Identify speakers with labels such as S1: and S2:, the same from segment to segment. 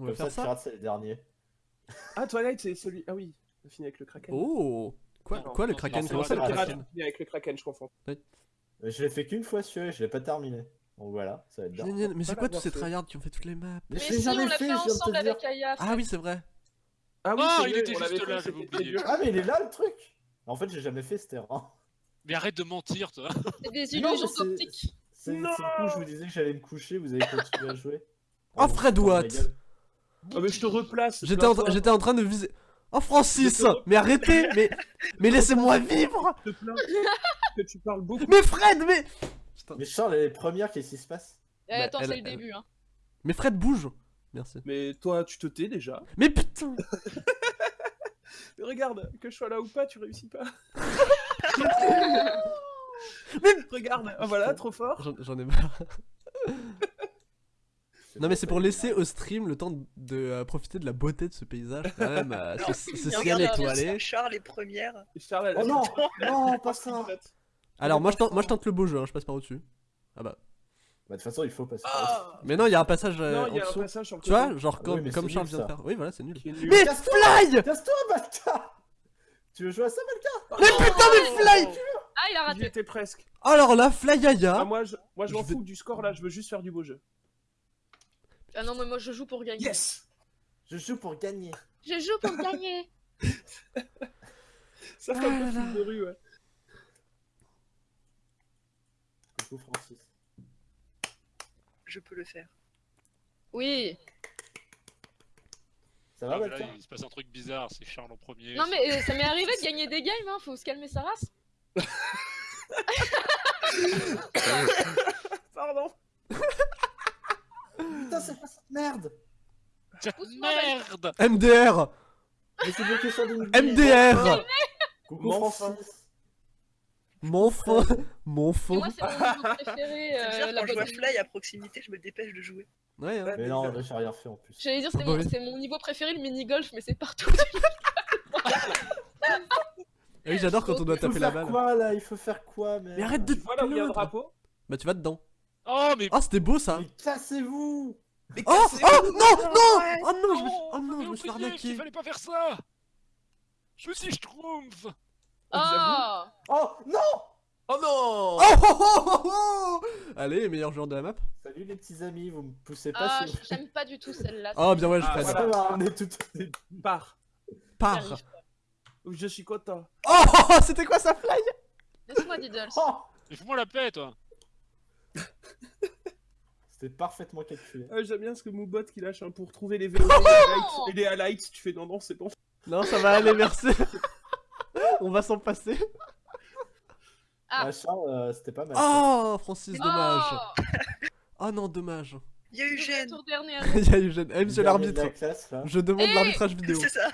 S1: On va
S2: Comme ça,
S1: faire ça
S2: Pirate, c'est le dernier.
S3: Ah, Twilight, c'est celui. Ah oui, on finit avec le Kraken.
S1: Oh Quoi,
S3: Non,
S1: quoi le Kraken Comment ça le
S4: pas
S3: le
S4: Pirate.
S1: Kraken
S3: Pirate, avec le Kraken, je confonds.
S2: Je l'ai fait qu'une fois celui-là, je l'ai pas terminé. Donc voilà, ça va être bien.
S1: Génial. Mais c'est quoi tous ces tryhards qui ont fait toutes les maps
S2: Mais je
S5: si, on
S2: jamais
S5: l'a
S2: fait,
S5: ensemble avec Aya.
S1: Ah oui, c'est vrai.
S3: Ah oui,
S4: Ah, il était juste là, j'avais oublié.
S2: Ah mais il est là le truc En fait j'ai jamais fait ce terrain.
S4: Mais arrête de mentir, toi.
S5: C'est des illusions optiques.
S3: Non
S2: le coup je vous disais que j'allais me coucher, vous avez continué à jouer.
S1: Oh, Fred Watt.
S3: Ah, mais je te replace.
S1: J'étais en, en train de viser. Oh Francis Mais arrêtez Mais, mais laissez-moi vivre
S3: Je te plains que tu parles beaucoup.
S1: Mais Fred Mais Putain.
S2: Mais Charles, elle est première, qu'est-ce qui se passe?
S5: Eh,
S1: Bah,
S5: attends, c'est le
S1: elle-
S5: début. Hein.
S1: Mais Fred bouge Merci.
S3: Mais toi, tu te tais déjà.
S1: Mais putain
S3: Mais regarde, que je sois là ou pas, tu réussis pas.
S1: Mais-
S3: regarde, ah, voilà, trop fort.
S1: J'en ai marre. Non mais c'est pour laisser au stream le temps de euh, profiter de la beauté de ce paysage quand même. euh, ce ce ciel étoilé.
S6: Charles est première.
S3: Et Charles, elle a-
S2: Oh non Non, pas ça
S1: Alors moi je tente, moi je tente le beau jeu, hein, je passe par au-dessus. Ah bah.
S2: Bah de toute façon il faut passer par
S3: Ah
S1: Mais non, il y a un passage euh,
S3: Non, y
S1: en
S3: a un
S1: dessous.
S3: passage sur le
S1: Tu vois, genre
S2: Ah
S1: comme,
S2: oui,
S1: comme Charles
S2: nul,
S1: vient de faire. Oui, voilà, c'est nul. Mais Fly
S2: Casse-toi bâtard Tu veux jouer à ça Malka?
S1: Mais putain mais Fly
S5: Ah, il a
S3: J'y
S5: raté.
S3: étais presque.
S1: Alors là, Flyaya
S3: Ah, moi, je, moi, je m'en fous du score là, je veux juste faire du beau jeu.
S5: Ah non, mais moi je joue pour gagner.
S3: Yes
S2: Je joue pour gagner.
S5: Je joue pour gagner.
S3: Ça fait un
S1: Ah
S3: peu fil de rue, ouais.
S2: Coucou Francis.
S6: Je peux le faire.
S5: Oui.
S2: Ça va
S4: Ah,
S2: Malka
S4: il se passe un truc bizarre, c'est Charles en premier.
S5: Non, mais euh, ça m'est arrivé de gagner des games, hein. Faut se calmer sa race.
S3: Pardon
S2: Putain c'est pas cette merde
S4: merde
S1: MDR
S2: Mais c'est bloqué sur des
S1: MDR
S2: Coucou
S3: Mon
S2: Francis
S1: Mon fin Mon fond
S5: moi, c'est mon niveau préféré. Euh, la
S6: quand je vois Fly à proximité, je me dépêche de jouer.
S1: Ouais, hein.
S2: Mais non, là j'ai rien fait en plus.
S5: J'allais dire, c'est
S1: Ah bah
S5: mon, mon niveau préféré, le mini-golf, mais c'est partout.
S1: Ah Oui, j'adore quand on doit
S2: Il faut
S1: taper la
S2: faire
S1: balle.
S2: quoi là Il faut faire quoi mais...
S1: Mais arrête de
S3: Tu vois là où il y a un drapeau?
S1: Bah tu vas dedans.
S4: Oh, mais
S1: Oh, c'était beau ça
S2: Mais cassez-vous
S3: Mais
S1: Oh Oh non Non
S6: Ouais.
S1: Oh non, je me suis...
S4: Oh,
S1: Oh non, je me suis arnaqué
S4: qu'il fallait pas faire ça Je me suis schtroumpf
S5: Oh
S2: Oh non
S3: Oh non
S1: Oh, oh, oh, oh, oh Allez, meilleur joueur de la map.
S2: Salut les petits amis, vous me poussez pas
S5: Ah, j'aime pas du tout celle-là.
S1: Oh, bien ouais, je
S3: Ah, voilà.
S2: On est tout au début.
S3: Pars
S1: Pars
S5: J'arrive pas.
S3: Je suis content.
S1: Oh, oh, oh, c'était quoi ça fly?
S5: Laisse-moi Diddles.
S2: Oh
S4: Mais fous-moi la paix, toi
S2: C'était parfaitement calculé.
S3: Ah, J'aime bien ce que Moubot qui lâche hein, pour trouver les VO et les highlights. Tu fais non, non, c'est bon.
S1: Non, ça va aller, merci. On va s'en passer.
S5: Ah.
S2: Ah, Charles, euh, c'était pas mal.
S1: Oh, Francis, dommage.
S5: Oh
S1: Oh non, dommage.
S6: Il y a Eugène.
S1: Il y a eu jeune. Eh, monsieur l'arbitre,
S2: la
S1: je demande
S5: Eh
S1: l'arbitrage vidéo.
S6: C'est ça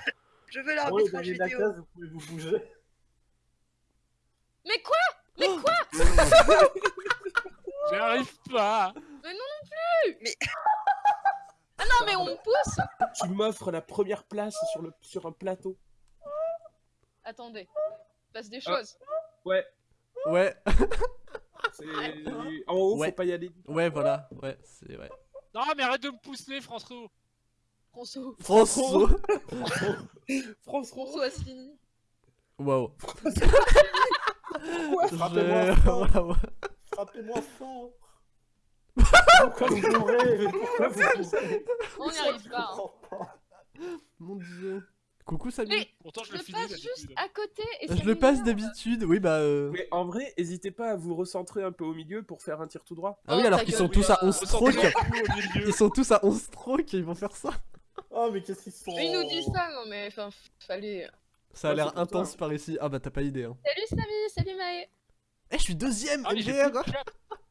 S6: Je veux
S2: Oh,
S6: l'arbitrage
S2: la
S6: vidéo.
S2: classe, vous pouvez vous bouger.
S5: Mais quoi? Mais quoi?
S4: J'y arrive pas
S5: Mais non non plus
S6: Mais-
S5: Ah non, mais on me pousse
S3: Tu m'offres la première place sur, le, sur un plateau.
S5: Attendez. Il passe des choses.
S3: Ouais,
S1: Ouais,
S3: c'est... En haut,
S1: Ouais.
S3: faut pas y aller.
S1: ouais, voilà. Ouais, c'est ouais.
S4: Non, mais arrête de me pousser, François
S5: François.
S1: François.
S5: François Asselineau.
S1: Waouh.
S2: Frappez-moi. Frappez-moi fort Pourquoi vous mourrez Pourquoi vous mourrez
S5: On n'y arrive pas. hein.
S1: Mon dieu. Coucou.
S5: Mais
S4: Pourtant, je
S5: je
S4: le finis
S5: passe juste
S4: d'habitude.
S5: à côté et
S1: je le passe d'habitude. Oui, bah. euh,
S3: Mais en vrai, n'hésitez pas à vous recentrer un peu au milieu pour faire un tir tout droit.
S1: Ah oui,
S5: Oh,
S1: alors qu'ils sont tous à 11
S4: Ressentez
S1: strokes. Ils sont tous à 11 strokes et ils vont faire ça.
S2: Oh, mais qu'est-ce qu'ils sont
S5: Mais il nous dit ça, non mais enfin, fallait.
S1: Ça a
S3: Ouais,
S1: l'air
S3: toi,
S1: intense
S3: hein.
S1: par ici. Ah bah t'as pas idée. Hein.
S5: Salut Samy, salut Maë.
S1: Eh, je suis deuxième
S4: Ah,
S1: MDR.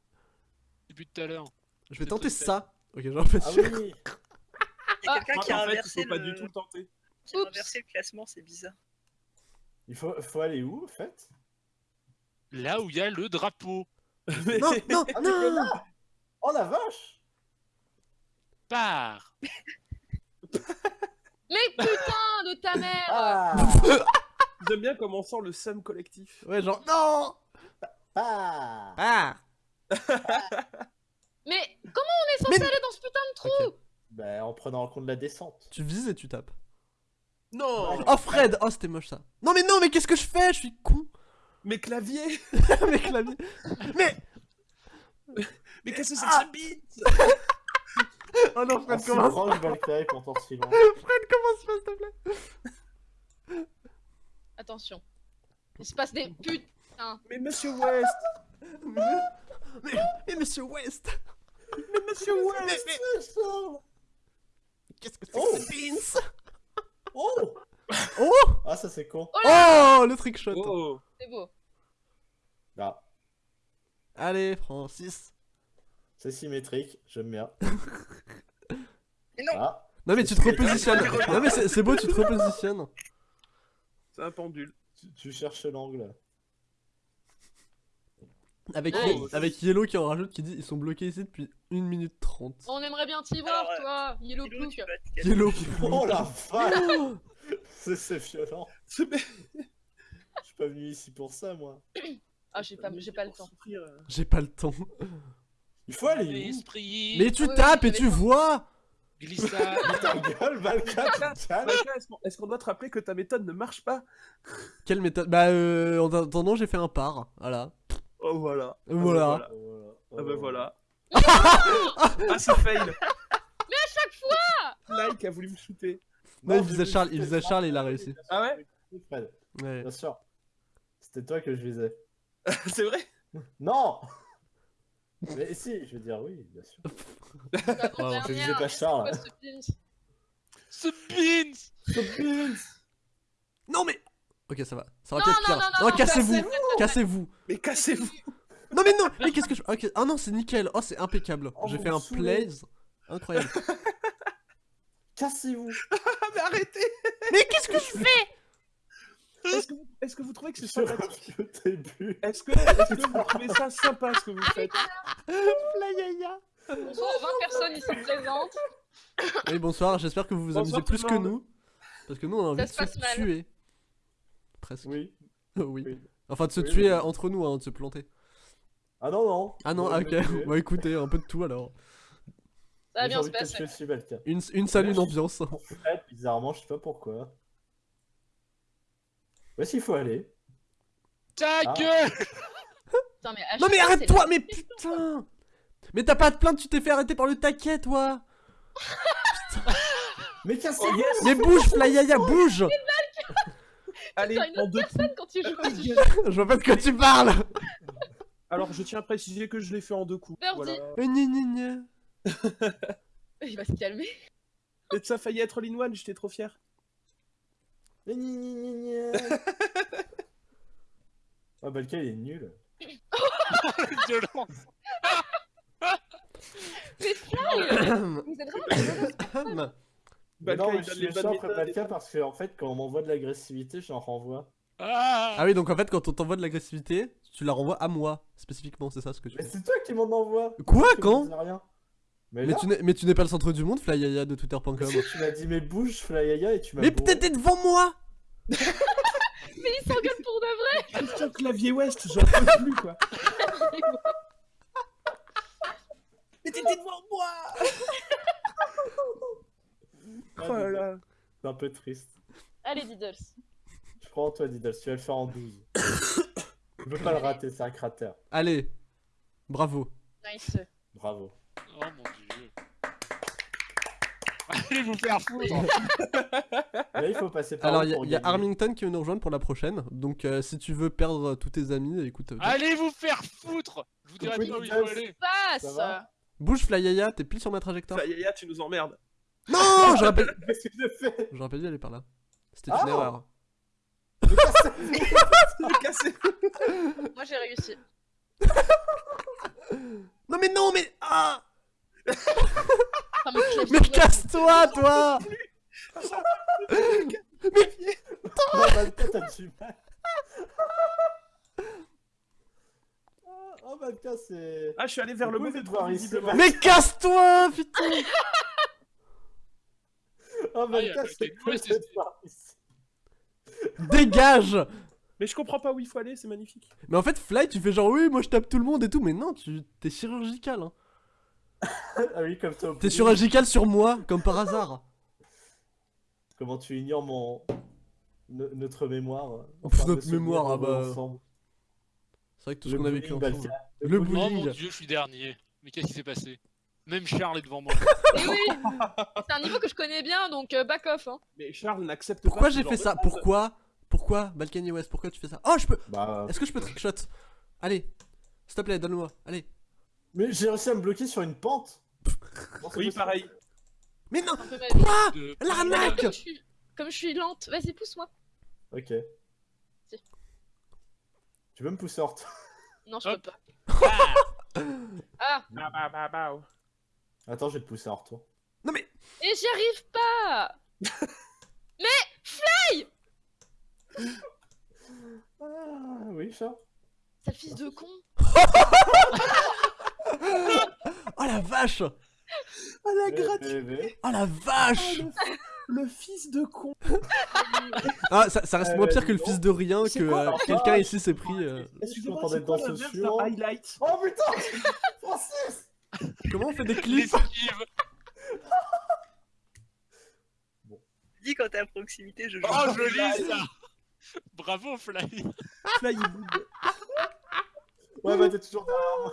S4: Depuis tout à l'heure.
S1: Je vais tenter ça. Ok, j'en fais
S2: Ah
S1: sûr.
S2: oui
S6: Il y a
S5: Ah.
S6: quelqu'un qui a
S3: en fait, il
S6: inversé
S3: faut pas
S6: le...
S3: du tout le tenter.
S6: qui a inversé le classement, c'est bizarre.
S2: Il faut, faut aller où, en fait?
S4: Là où il y a le drapeau.
S1: Non, non,
S2: Ah, mais
S1: non.
S2: là Oh la vache
S4: Pars
S5: Mais putain de ta mère
S2: Ah
S3: J'aime bien comment on sent le seum collectif.
S1: Ouais, genre non.
S2: Ah
S1: Ah.
S5: Mais comment on est censé
S1: Mais-
S5: aller dans ce putain de trou
S1: Ok.
S2: Bah, en prenant en compte la descente.
S1: Tu vises et tu tapes.
S3: Non
S1: Oh Fred Oh c'était moche ça. Non mais non mais qu'est-ce que je fais? Je suis con
S3: Mais clavier
S1: Mes claviers. Mais
S3: Mais qu'est-ce que c'est
S1: Ah.
S3: que ce beat?
S1: Oh non Fred
S2: si
S1: commence
S2: proche, Valkyrie, pourtant si loin.
S1: Fred commence pas s'il te plaît?
S5: Attention. Il se passe des putain.
S3: Mais monsieur West
S1: mais, mais monsieur West.
S3: Mais monsieur West.
S1: Qu'est-ce que c'est
S2: Oh.
S1: que ce beans
S2: Oh.
S1: Oh.
S2: Ah, ça c'est con.
S1: Oh le trick shot.
S4: Oh.
S5: C'est beau.
S2: Ah,
S1: Allez Francis.
S2: C'est symétrique, j'aime bien.
S6: Mais non.
S2: Ah,
S1: Non mais tu te repositionnes. Non mais c'est c'est beau tu te repositionnes.
S3: C'est un pendule.
S2: tu, tu cherches l'angle.
S1: Avec, avec Yellow qui en rajoute qui dit ils sont bloqués ici depuis 1 minute 30
S5: On aimerait bien t'y voir, toi. Yellow
S6: calmer.
S1: Yellow
S2: Oh la vache C'est violent. Je suis pas venu ici pour ça, moi.
S5: Ah, j'ai pas, j'ai pas le temps.
S1: J'ai pas le temps
S2: Il faut aller
S1: Mais tu tapes et tu vois
S4: glissa.
S2: Ta gueule, Valka,
S3: est-ce qu'on doit te rappeler que ta méthode ne marche pas?
S1: Quelle méthode? Bah euh, en attendant j'ai fait un par, voilà.
S3: Oh voilà. Ah bah
S1: Voilà.
S2: Oh,
S3: Ah bah voilà.
S5: Non
S3: Ah c'est fail
S5: Mais à chaque fois
S3: Like a voulu me shooter.
S1: Non, il
S2: vais
S1: Charles, il visait
S2: Charles.
S1: Et il a réussi.
S3: Ah ouais
S2: Fred,
S1: Ouais.
S2: bien sûr. C'était toi que je visais.
S3: C'est vrai
S2: Non Mais si, je veux dire oui, bien sûr.
S1: Oh,
S2: je visais pas Charles.
S5: Ce pins
S4: Ce beans
S1: Non mais Ok ça va, ça va
S5: Non,
S1: être
S5: non,
S1: pire.
S5: non, non,
S1: Non,
S5: non,
S1: cassez-vous,
S5: cassez-vous.
S3: Mais cassez-vous
S1: Non mais non, mais qu'est-ce que je... Ok, ah non c'est nickel, oh c'est impeccable.
S2: Oh,
S1: J'ai fait un
S2: saoulez.
S1: plays incroyable.
S2: Cassez-vous
S3: mais arrêtez
S1: mais qu'est-ce que je fais?
S3: Est-ce que, que vous trouvez que c'est sympathique?
S2: au début.
S3: Est-ce que, est-ce que vous trouvez ça sympa ce que vous faites?
S1: Flyaya.
S5: Bonsoir, 20 personnes ici présentes.
S1: Oui bonsoir, j'espère que vous vous
S3: Bonsoir
S1: amusez plus que nous. Parce que nous on a envie de
S5: se
S1: tuer. Presque.
S2: Oui.
S1: oui.
S2: oui.
S1: Enfin de se
S2: Oui,
S1: tuer
S2: oui.
S1: euh, entre nous, hein, de se planter.
S2: Ah non, non.
S1: Ah non, ah, ok. Bah écoutez, un peu de tout alors.
S5: Ça va bien se passer.
S1: Une, une salle, une ambiance.
S2: Fait, bizarrement, je sais pas pourquoi. Où est-ce qu'il faut aller
S4: Ta
S2: Ah.
S4: gueule
S5: Putain, mais à
S1: Non mais arrête-toi, mais putain Mais t'as pas de plainte, tu t'es fait arrêter par le taquet, toi
S2: Mais cassez
S3: Oh yes
S1: Mais bouge, Flyaya, bouge
S3: Allez,
S5: une
S3: en
S5: autre
S3: deux
S5: personne quand tu joues.
S3: coups.
S1: Je vois pas de quoi tu parles
S3: Alors je tiens à préciser que je l'ai fait en deux coups.
S5: Birdie.
S3: Voilà.
S1: Euh.
S5: Il va se calmer.
S3: Et ça a failli être l'in-one, j'étais trop fier.
S2: Gna, gna, gna, gna. Ah, Balka, il est nul.
S4: Violence
S5: Mais Fly Vous êtes vraiment.
S2: Mais non, mais je suis méchant après
S3: tout.
S2: parce que, en fait, quand on m'envoie de l'agressivité, j'en renvoie.
S4: Ah,
S1: Ah oui, donc en fait, quand on t'envoie de l'agressivité, tu la renvoies à moi, spécifiquement, c'est ça ce que tu
S2: Mais c'est toi qui m'en envoie
S1: Quoi, quand
S2: rien? Mais,
S1: tu n'es mais tu n'es pas le centre du monde, Flyaya de twitter.com.
S2: tu m'as dit mais bouge, Flyaya, et tu m'as
S1: Mais peut-être t'es devant moi
S5: Mais il s'engueule pour de vrai
S3: Putain, clavier West, j'en peux plus quoi. Mais t'étais devant moi Oh là là.
S2: C'est un peu triste.
S5: Allez, Diddles.
S2: Je crois en toi, Diddles, tu vas le faire en 12. Je peux pas le rater, c'est un cratère.
S1: Allez, bravo.
S5: Nice.
S2: Bravo.
S4: Oh mon dieu Allez vous faire foutre
S2: Là, il faut passer par
S1: Alors,
S2: là
S1: il y a,
S2: pour
S1: il y a. Armington qui veut nous rejoindre pour la prochaine, donc euh, si tu veux perdre tous tes amis, écoute. euh,
S4: Allez vous faire foutre Je vous dirai pas où il faut aller
S5: Passe
S1: Bouge, Flyaya, t'es pile sur ma trajectoire.
S3: Ça, Yaya, tu nous emmerdes.
S1: Non, j'aurais pas...
S2: Qu'est-ce que
S1: j'aurais pas dû aller par là. C'était
S2: Ah
S1: une erreur.
S3: Mais cassez
S5: Moi, j'ai réussi.
S1: Non mais non, mais... Ah
S5: Enfin, mais
S1: casse-toi, toi
S2: Non, Valka, t'as du mal. Ah, Oh, Valka, c'est.
S3: Ah, je suis allé vers le
S2: Vous
S3: mauvais trou,
S2: voir ici,
S3: visiblement.
S1: Mais casse-toi, putain
S2: Oh,
S4: Ah, il y a
S2: Valka,
S4: Valka
S2: c'est
S4: de
S2: cool
S4: West,
S2: de
S4: c'est-
S2: te voir ici.
S1: Dégage
S3: Mais je comprends pas où il faut aller, c'est magnifique.
S1: Mais en fait, Fly, tu fais genre, oui, moi je tape tout le monde et tout, mais non, tu t'es chirurgical, hein.
S2: Ah oui, comme toi.
S1: T'es
S2: poulet.
S1: sur moi, comme par hasard.
S2: Comment tu ignores mon. no- notre mémoire.
S1: Pff,
S2: de
S1: notre mémoire, ah bah. C'est vrai que tout ce qu'on a vécu ensemble. Le
S4: Oh
S1: bowling.
S4: mon dieu, je suis dernier. Mais qu'est-ce qui s'est passé? Même Charles est devant moi.
S5: Et oui C'est un niveau que je connais bien, donc euh, back off. Hein.
S3: Mais Charles n'accepte
S1: Pourquoi
S3: pas. ce
S1: j'ai fait ça. Pourquoi Pourquoi Balkany West Pourquoi tu fais ça? Oh, je peux
S2: Bah.
S1: Est-ce que je peux trickshot? Allez, s'il te plaît, donne-moi. Allez.
S2: Mais j'ai réussi à me bloquer sur une pente.
S3: Oui, pareil.
S1: Mais non. Quoi?
S4: De-
S1: L'arnaque
S5: Comme je suis, comme je suis lente, vas-y, pousse-moi.
S2: Ok.
S5: Si.
S2: Tu veux me pousser hors
S5: Non, je
S4: Hop.
S5: peux pas.
S4: Ah
S5: Ah
S3: Bah, bah, bah, bah.
S2: Attends, je vais te pousser hors toi.
S1: Non mais
S5: Et j'y arrive pas
S2: Ah, oui, chat.
S5: Sale fils de con
S1: Oh la vache
S3: Ah, la
S2: V.
S1: Oh la vache
S3: Le fils de con
S1: Ah, ça, ça reste
S2: Euh,
S1: moins pire que le fils de rien
S3: C'est
S1: que euh, quelqu'un
S2: Ah,
S1: ici s'est pris. euh,
S2: Est-ce que je m'entendais
S3: c'est
S2: dans
S3: le
S2: ce
S3: highlight
S2: Oh putain Francis
S1: Comment on fait des clips
S4: L'esquive
S6: Dis quand t'es à proximité, je joue.
S4: Oh, joli ça Bravo, Fly
S3: Flywood.
S2: Ouais, bah t'es toujours derrière moi.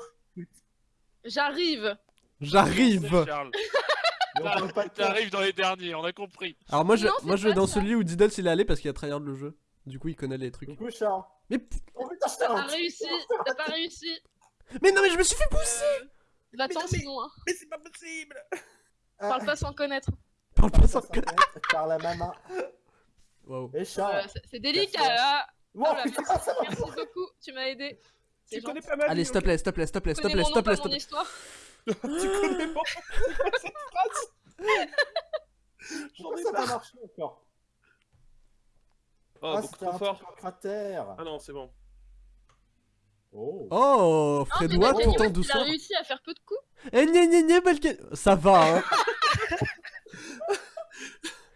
S5: J'arrive
S1: J'arrive.
S4: T'arrives dans les derniers, on a compris.
S1: Alors moi je,
S5: Non,
S1: moi je vais dans
S5: ça.
S1: celui où Diddles il est allé parce qu'il a tryhard le jeu. Du coup il connaît les trucs.
S2: Coucou, Charles.
S1: Mais, p-
S2: Oh putain,
S5: T'as pas réussi T'as pas réussi
S1: mais non mais je me suis fait pousser
S5: Va-t'en
S6: Mais non, mais-
S5: sinon, hein.
S6: Mais c'est pas possible
S5: Parle pas sans connaître.
S1: Parle pas sans
S2: Par Par la maman.
S1: Wow.
S5: Euh, c'est- délicat
S2: Merci.
S5: là
S2: Oh putain,
S5: merci.
S2: ça va
S5: Merci beaucoup, tu m'as aidé.
S3: Tu connais pas ma
S1: Allez s'il te plaît, s'il te plaît, s'il te plaît,
S5: Tu
S1: s'il te
S5: connais
S1: plaît,
S5: mon
S1: s'il te
S5: nom,
S1: plaît,
S5: pas
S1: s'il te
S5: mon
S1: plaît.
S5: histoire.
S3: Tu connais pas J'en ai
S2: ça n'a pas marché encore?
S3: Oh,
S2: Ah,
S3: beaucoup trop
S2: un
S3: fort.
S2: cratère.
S3: Ah non, c'est bon.
S2: Oh.
S1: Oh
S5: mais
S1: Fredouard,
S5: Balkany
S1: pourtant
S5: West, il a réussi à faire peu de coups.
S1: Eh gna gna gna Balkany... Ça va hein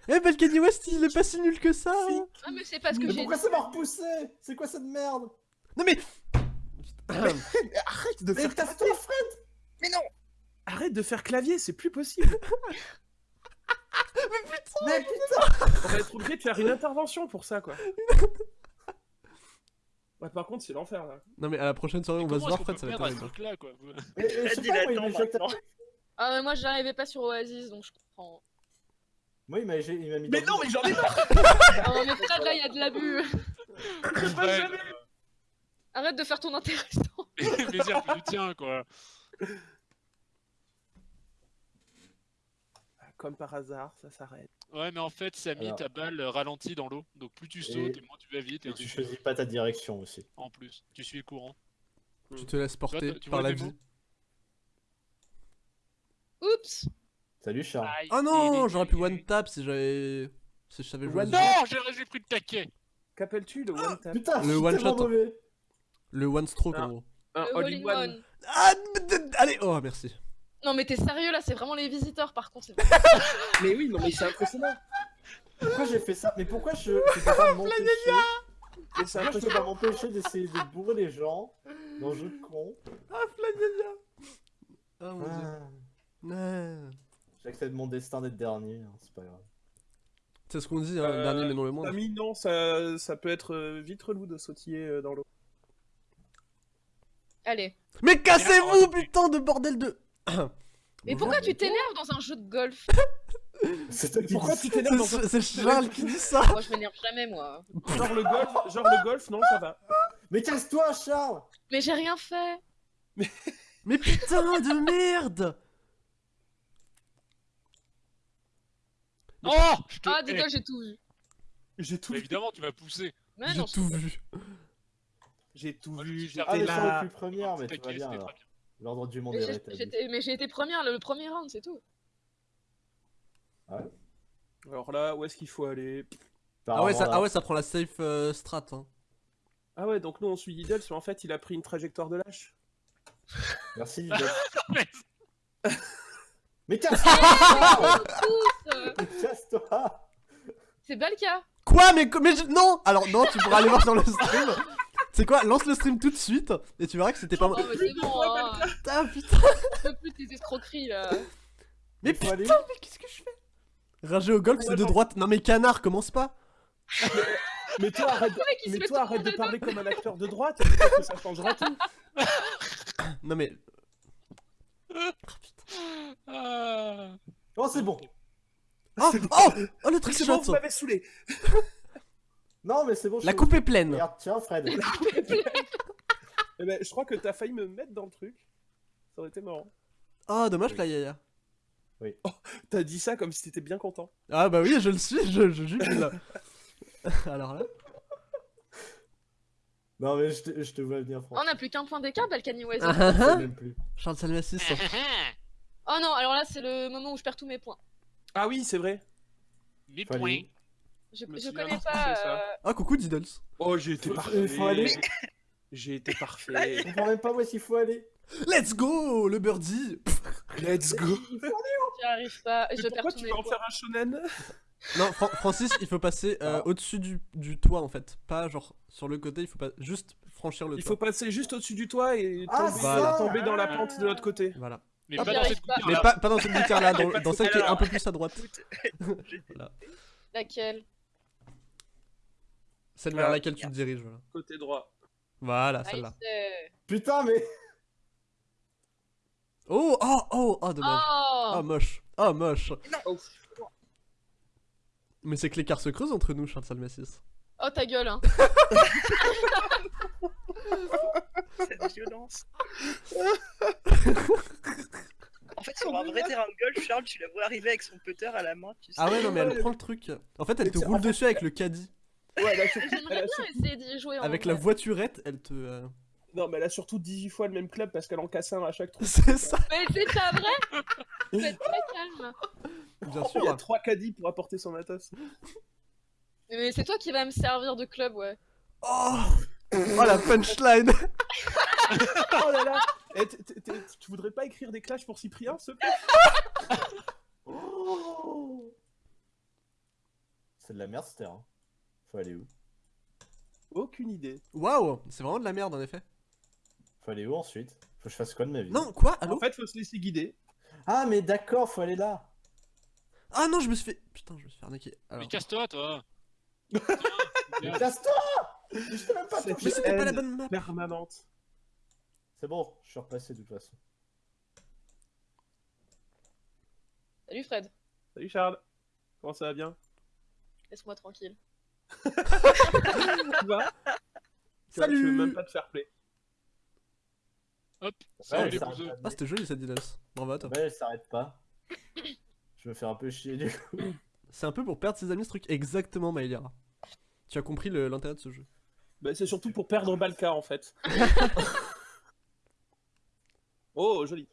S1: Eh Balkany West il est pas si nul que ça hein.
S5: Ah, mais c'est parce que
S2: Mais
S5: j'ai
S2: pourquoi ça m'a repoussé? C'est quoi cette merde?
S1: Non mais
S3: Arrête de
S2: Mais
S3: faire
S2: Fred
S6: Mais non
S3: Arrête de faire clavier, c'est plus possible.
S2: Mais putain
S3: On va être obligé de faire une intervention pour ça, quoi. Ouais, par contre, c'est l'enfer là.
S1: Non mais à la prochaine soirée on va se voir Fred, ça va être
S4: perdre à ce
S1: terrible.
S4: truc-là, quoi
S2: Mais, mais je sais
S6: il
S2: pas, moi,
S6: maintenant.
S5: Ah, mais moi j'arrivais pas sur Oasis donc je comprends.
S2: Moi, il m'a il m'a mis
S3: Mais non, mais j'en ai marre
S5: Oh, mais Fred là, il y a de l'abus.
S4: Fred,
S5: Arrête de faire ton intéressant.
S4: euh, plus du tien, quoi.
S3: Comme par hasard, ça s'arrête.
S4: Ouais, mais en fait, Samy,
S2: Alors.
S4: ta balle euh, ralentit dans l'eau. Donc plus tu sautes, et moins tu vas vite. Et
S2: Et tu choisis pas ta direction aussi.
S4: En plus, tu suis le courant.
S1: Tu te laisses porter
S4: tu
S1: par la vie.
S5: Oups
S2: Salut, Charles.
S4: Aïe,
S1: Oh non j'aurais pu one tap si j'avais... Si je savais jouer.
S4: Non, j'ai pris le taquet.
S3: Qu'appelles-tu le one tap?
S2: Putain,
S1: Le one shot.
S2: mauvais.
S1: Le one stroke
S3: Ah.
S1: en gros.
S3: Un
S5: Le
S3: all in one.
S1: Ah Allez Oh merci.
S5: Non, mais t'es sérieux là, c'est vraiment les visiteurs par contre. c'est-
S3: Mais oui, non, mais c'est impressionnant.
S2: Pourquoi j'ai fait ça? Mais pourquoi je, je peux pas m'empêcher
S3: Mais c'est
S2: Pourquoi je peux
S3: impressionnant.
S2: pas m'empêcher d'essayer de bourrer les gens dans le jeu de con
S1: Ah Ah mon dieu.
S2: Ah,
S1: Ah.
S2: J'accepte mon destin d'être dernier, hein, c'est pas grave.
S1: C'est ce qu'on dit, hein,
S3: Euh,
S1: dernier mais non le moindre.
S3: Samy, non, ça, ça peut être euh, vite relou de sautiller euh, dans l'eau.
S5: Allez.
S1: Mais cassez-vous putain de bordel de...
S5: Mais pourquoi tu t'énerves dans un jeu de golf
S2: C'est
S3: Pourquoi tu t'énerves dans un...
S1: C'est c'est Charles qui dit ça
S5: Moi je m'énerve jamais moi.
S3: Genre le golf, genre le golf, non, ça va.
S2: Mais casse-toi, Charles
S5: Mais j'ai rien fait.
S1: Mais putain de merde
S4: Oh je te...
S5: Ah, Diddle, j'ai tout vu.
S3: J'ai tout
S4: mais
S3: vu.
S4: évidemment, tu vas pousser.
S5: Mais
S1: J'ai tout vu.
S3: J'ai tout vu, j'étais là.
S2: première, mais bien L'ordre du monde
S5: mais
S2: est rétabli.
S5: mais j'ai été première le premier round, c'est tout.
S3: Alors là, où est-ce qu'il faut aller?
S1: Ah ouais, ça, ah ouais, ça prend la safe euh, strat. Hein.
S3: Ah ouais, donc nous on suit Diddle, mais en fait il a pris une trajectoire de lâche.
S2: Merci, Lidl.
S4: Mais-
S2: casse-toi Mais casse-toi
S5: C'est Balka.
S1: Quoi mais, mais je- non Alors non, tu pourras aller voir sur le stream. C'est quoi Lance le stream tout de suite et tu verras que c'était pas moi.
S5: c'est bon, hein.
S1: Putain, putain.
S5: Je peux plus tes escroqueries là.
S1: Mais putain,
S2: aller-
S1: mais qu'est-ce que je fais? Rager au golf, c'est de droite. Non mais canard, commence pas.
S3: Mais toi, arrête, mais toi, arrête de parler comme un acteur de droite, parce que ça changera tout.
S1: Non mais.
S4: Ah.
S2: Oh, c'est bon.
S1: Oh, oh, oh le trick
S3: C'est bon,
S1: shot.
S3: vous m'avez saoulé.
S2: Non, mais c'est bon. je
S1: La coupe est pleine.
S2: Regarde, tiens, Fred.
S3: Eh ben, je crois que t'as failli me mettre dans le truc. Ça aurait été marrant.
S1: Oh, dommage, la yaya.
S3: T'as dit ça comme si t'étais bien content.
S1: Ah bah oui, je le suis, je, je jubile. Alors là.
S2: Non, mais je te, je te vois venir,
S5: Oh,
S2: Franck.
S5: on a plus qu'un point d'écart, Balkany West.
S1: Ah,
S2: Je
S1: ah,
S2: sais
S1: ah.
S2: même plus.
S1: Charles Salmacis.
S5: Oh non, alors là, c'est le moment où je perds tous mes points.
S3: Ah oui, c'est vrai.
S4: Mes
S2: Faut aller
S4: points.
S5: Je, connais pas.
S3: ça.
S5: euh,
S1: Ah, coucou Diddles.
S3: Oh, j'ai été
S2: Faut-
S3: parfait.
S2: faut aller.
S3: J'ai été parfait.
S2: Je comprends même pas où est-ce qu'il faut aller.
S1: Let's go, le birdie.
S3: Let's go.
S5: J'y arrive pas.
S3: Mais
S5: Je
S3: pourquoi tu vas en faire un shonen?
S1: Non, Fran- Francis, il faut passer euh,
S2: Ah.
S1: au-dessus du, du toit en fait. Pas genre sur le côté, il faut pas juste franchir le
S3: Il
S1: toit.
S3: faut passer juste au-dessus du toit et
S2: Ah,
S3: tomber, tomber dans la pente de l'autre côté.
S1: Voilà.
S4: Mais
S1: Ah,
S4: pas dans cette
S5: pas.
S1: Mais
S4: là.
S1: pas, pas dans cette gouttière là, dans, celle qui est un peu plus à droite.
S5: Laquelle?
S1: Celle vers
S3: Ah.
S1: laquelle tu te diriges. Voilà,
S3: Côté droit.
S1: voilà
S5: Ah,
S1: celle-là.
S2: Putain, mais.
S1: Oh, oh, oh, oh, dommage.
S5: Oh
S1: Oh, moche. Oh, moche.
S3: Oh.
S1: Mais c'est que l'écart se creuse entre nous, Charles Salmacis.
S5: Oh ta gueule hein
S6: Cette violence. en fait, sur un vrai terrain de golf, Charles, tu la vois arriver avec son putter à la main, tu sais.
S1: Ah ouais, non, mais elle prend le truc. En fait, elle te roule dessus avec le caddie.
S3: Ouais, elle a sur- elle
S5: J'aimerais
S3: a
S5: bien essayer d'y jouer en
S1: Avec la voiturette, elle te. euh,
S3: Non, mais elle a surtout 18 fois le même club parce qu'elle en casse un à chaque trou.
S1: C'est ça,
S5: Mais c'est pas vrai Faut être très calme
S1: bien
S3: Il y a
S1: sûr.
S3: 3 caddies pour apporter son matos.
S5: Mais c'est toi qui vas me servir de club, ouais.
S1: Oh, oh la punchline.
S3: Oh là là Eh, t- t- t- Tu voudrais pas écrire des clashs pour Cyprien, plaît?
S2: Oh C'est de la merde, terre. hein. Faut aller où?
S3: Aucune idée.
S1: Waouh, c'est vraiment de la merde en effet.
S2: Faut aller où ensuite? Faut que je fasse quoi de ma vie?
S1: Non, quoi? Allô?
S3: En fait, faut se laisser guider.
S2: Ah, mais d'accord, faut aller là.
S1: Ah non, je me suis fait. Putain, je me suis fait arnaquer. Alors...
S4: Mais casse-toi, toi.
S2: Mais casse-toi Je t'ai même pas
S1: Mais c'était pas la bonne map.
S3: Permanente.
S2: C'est bon, je suis repassé de toute façon.
S5: Salut Fred,
S3: Salut Charles. Comment ça va bien?
S5: Laisse-moi tranquille.
S3: Tu Tu vois,
S1: Salut.
S3: Je veux même pas te faire play.
S4: Hop,
S2: Ouais,
S4: ça.
S1: Ah, c'était joli cette Diddles. Bravo à toi.
S2: Ouais, elle s'arrête pas. Je me fais un peu chier du coup.
S1: C'est un peu pour perdre ses amis ce truc. Exactement, Maïlera. Tu as compris le- l'intérêt de ce jeu.
S3: Bah, c'est surtout pour perdre Balka en fait. oh, joli.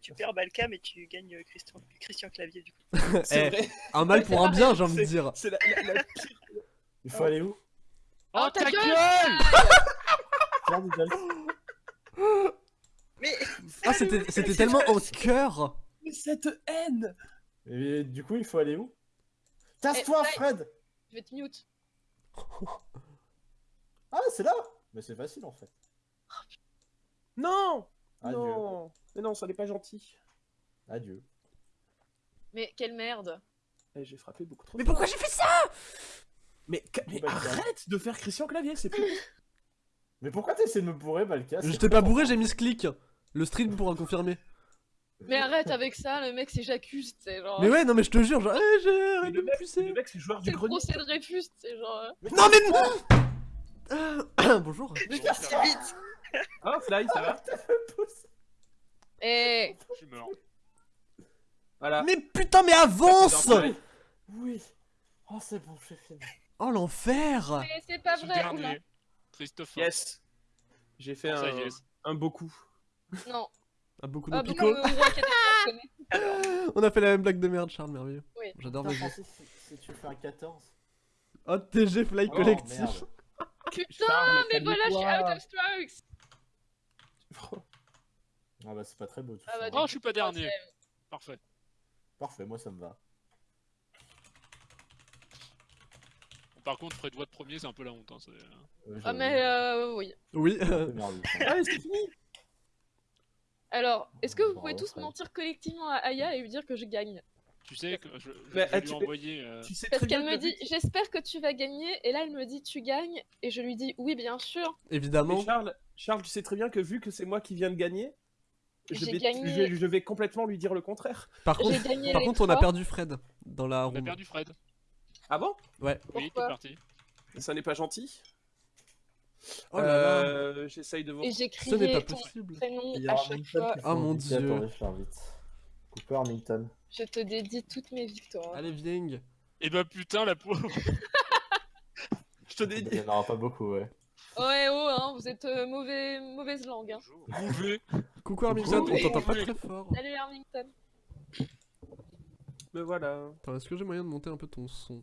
S6: Tu perds Balka, mais tu gagnes euh, Christian, Christian Clavier, du coup.
S3: C'est
S1: Eh,
S3: vrai.
S1: un mal pour un bien, j'ai envie de dire.
S3: C'est la, la- la pire.
S2: Il faut aller où?
S4: Oh,
S5: Oh, ta
S4: ta
S5: gueule.
S6: Mais
S1: Ah, c'était c'était tellement en cœur.
S3: Mais cette haine
S2: Et du coup, il faut aller où? Casse-toi,
S5: Eh,
S2: Fred
S5: Je vais te mute.
S2: Ah, c'est là Mais c'est facile en fait.
S3: Non
S2: Adieu.
S3: Non Mais non, ça n'est pas gentil.
S2: Adieu.
S5: Mais quelle merde
S3: Eh, J'ai frappé beaucoup trop.
S1: Mais pourquoi j'ai fait ça?
S3: Mais, arrête de faire Christian Clavier, c'est plus.
S2: Mais pourquoi t'essaies de me bourrer, Balka
S1: Je t'ai pas bourré, j'ai mis ce clic. Le stream pourra confirmer.
S5: Mais arrête avec ça, le mec c'est j'accuse, c'est genre...
S1: Mais ouais, non, mais je te jure, genre, eh, j'ai
S3: Mais
S1: arrête de
S3: le
S1: me
S3: mec,
S1: pousser.
S3: le mec, c'est joueur
S5: C'est
S3: du
S5: le
S3: grenier.
S5: procès de Dreyfus, c'est genre... euh,
S1: Non, mais. Ah, Bonjour.
S6: mais si vite
S3: Ah, Fly, ça va
S5: Eh
S4: Je suis mort.
S3: Voilà.
S1: Mais putain, mais avance
S2: Oui. Oh, c'est bon, j'ai fini.
S1: Oh, l'enfer
S5: Mais c'est pas vrai
S4: dernier. Christophe.
S3: Yes. J'ai fait un,
S4: yes.
S3: un beau coup.
S5: Non.
S1: Ah, beaucoup de
S5: Ah connaît.
S1: On a fait la même blague de merde, Charles, merveilleux.
S5: Oui.
S1: J'adore mes jeux.
S2: Si, tu fais un 14.
S1: Oh, TG Fly
S2: Oh,
S1: Collectif.
S2: merde.
S5: Putain,
S3: Charles,
S5: mais voilà, je suis out of strokes
S2: Ah bah, c'est pas très beau tout
S5: Ah
S2: ça.
S5: bah,
S4: Oh, je suis pas dernier. Parfait.
S2: Parfait, moi ça me va.
S4: Par contre, Fred Watt premier, c'est un peu la honte. Hein, c'est-
S2: Euh,
S5: Ah, mais euh, oui.
S1: Oui,
S2: hein.
S3: Ah, c'est fini
S5: Alors, est-ce que vous
S2: Bravo,
S5: pouvez tous
S2: Fred.
S5: mentir collectivement à Aya et lui dire que je gagne?
S4: Tu sais que je, je
S3: Mais,
S4: vais
S3: ah,
S4: lui
S3: tu-
S4: envoyer. euh,
S3: Tu sais
S5: Parce qu'elle me dit j'espère que tu vas gagner et là elle me dit tu gagnes et je lui dis oui bien sûr.
S1: évidemment.
S3: Mais Charles, Charles, tu sais très bien que vu que c'est moi qui viens de gagner, je vais,
S5: gagné.
S3: je, je vais complètement lui dire le contraire.
S1: Par contre, par contre, on a perdu Fred dans la
S4: On a perdu Fred.
S3: Ah bon?
S4: Oui, t'es
S5: Pourquoi?
S4: parti.
S3: Ça n'est pas gentil?
S1: Oh là là,
S3: Euh, J'essaye de voir.
S5: Et j'ai
S1: ce n'est pas
S5: ton
S1: possible.
S5: prénom
S2: Il y
S5: à chaque fois.
S1: Ah,
S2: faut
S1: mon Dieu.
S2: Cooper, Milton.
S5: Je te dédie toutes mes victoires.
S1: Allez, viens.
S4: Et bah putain, la pauvre.
S3: Je te
S2: Il
S3: dédie.
S2: n'y en aura pas beaucoup, ouais.
S5: Ouais oh hein, vous êtes euh, mauvais mauvaise langue hein.
S4: Mauvais.
S1: Coucou Armington, on t'entend pas très fort.
S5: Salut Armington.
S3: Me voilà.
S1: Attends, est-ce que j'ai moyen de monter un peu ton son?